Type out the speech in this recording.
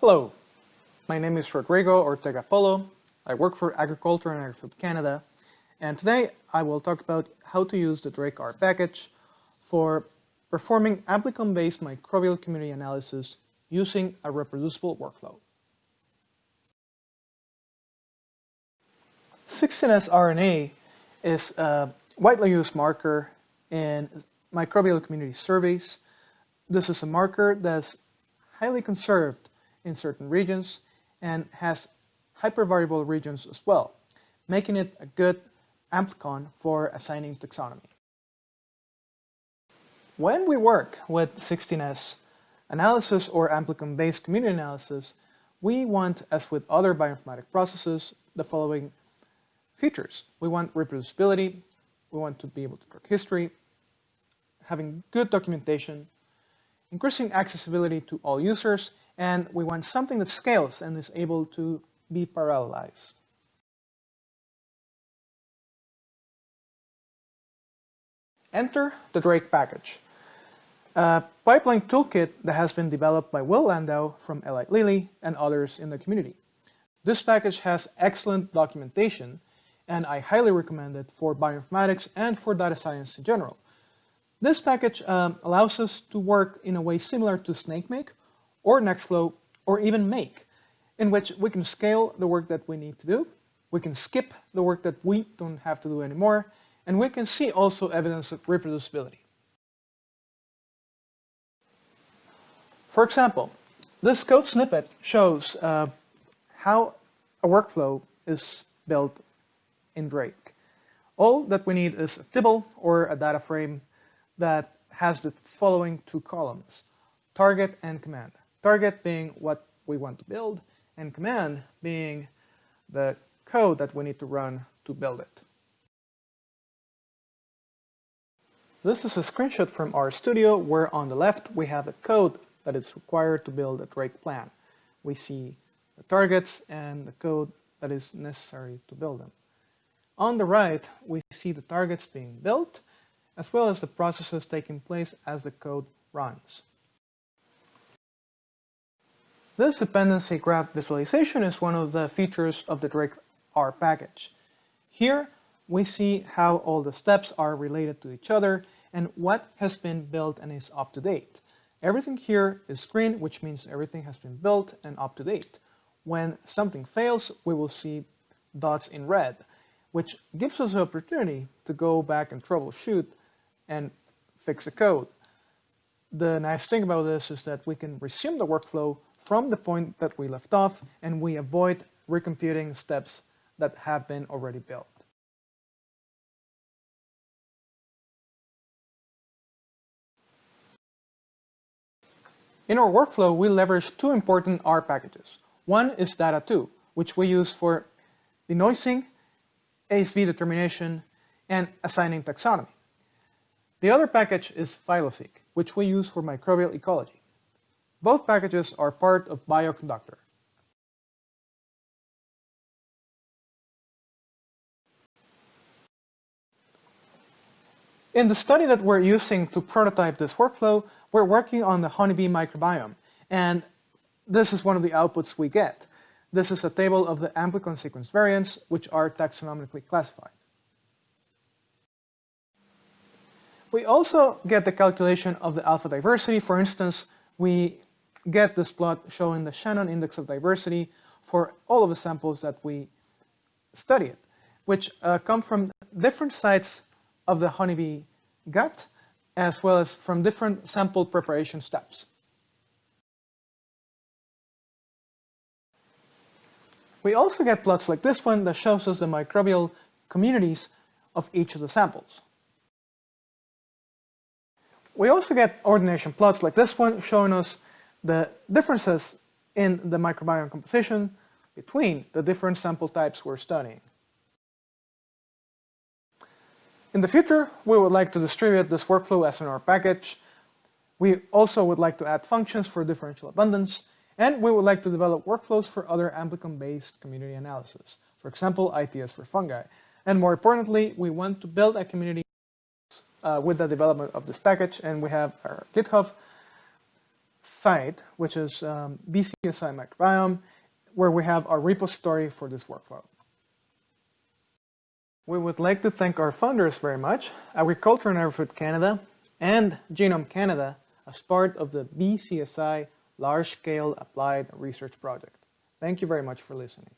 Hello, my name is Rodrigo Ortega Polo. I work for Agriculture and Agrifood Canada, and today I will talk about how to use the Drake-R package for performing amplicon-based microbial community analysis using a reproducible workflow. 16S RNA is a widely used marker in microbial community surveys. This is a marker that's highly conserved in certain regions and has hypervariable regions as well, making it a good amplicon for assigning taxonomy. When we work with 16S analysis or amplicon-based community analysis, we want, as with other bioinformatic processes, the following features. We want reproducibility, we want to be able to track history, having good documentation, increasing accessibility to all users, and we want something that scales and is able to be parallelized. Enter the Drake package, a pipeline toolkit that has been developed by Will Landau from Eli Lilly and others in the community. This package has excellent documentation and I highly recommend it for bioinformatics and for data science in general. This package um, allows us to work in a way similar to SnakeMake or Nextflow or even Make, in which we can scale the work that we need to do, we can skip the work that we don't have to do anymore, and we can see also evidence of reproducibility. For example, this code snippet shows uh, how a workflow is built in Drake. All that we need is a tibble or a data frame that has the following two columns, target and command. Target being what we want to build, and command being the code that we need to run to build it. This is a screenshot from RStudio where on the left we have the code that is required to build a Drake plan. We see the targets and the code that is necessary to build them. On the right, we see the targets being built, as well as the processes taking place as the code runs. This dependency graph visualization is one of the features of the Drake-R package. Here, we see how all the steps are related to each other and what has been built and is up to date. Everything here is green, which means everything has been built and up to date. When something fails, we will see dots in red which gives us the opportunity to go back and troubleshoot and fix the code. The nice thing about this is that we can resume the workflow from the point that we left off and we avoid recomputing steps that have been already built. In our workflow, we leverage two important R packages. One is DADA2, which we use for denoising ASV determination, and assigning taxonomy. The other package is Phyloseq, which we use for microbial ecology. Both packages are part of Bioconductor. In the study that we're using to prototype this workflow, we're working on the honeybee microbiome, and this is one of the outputs we get. This is a table of the amplicon sequence variants, which are taxonomically classified. We also get the calculation of the alpha diversity. For instance, we get this plot showing the Shannon index of diversity for all of the samples that we studied, which uh, come from different sites of the honeybee gut, as well as from different sample preparation steps. We also get plots like this one that shows us the microbial communities of each of the samples. We also get ordination plots like this one showing us the differences in the microbiome composition between the different sample types we're studying. In the future, we would like to distribute this workflow as an R package. We also would like to add functions for differential abundance and we would like to develop workflows for other amplicon-based community analysis, for example, ITS for fungi. And more importantly, we want to build a community uh, with the development of this package, and we have our GitHub site, which is um, BeeCSI Microbiome, where we have our repository for this workflow. We would like to thank our funders very much, Agriculture and Agri-Food Canada and Genome Canada as part of the BeeCSI Large Scale Applied Research Project. Thank you very much for listening.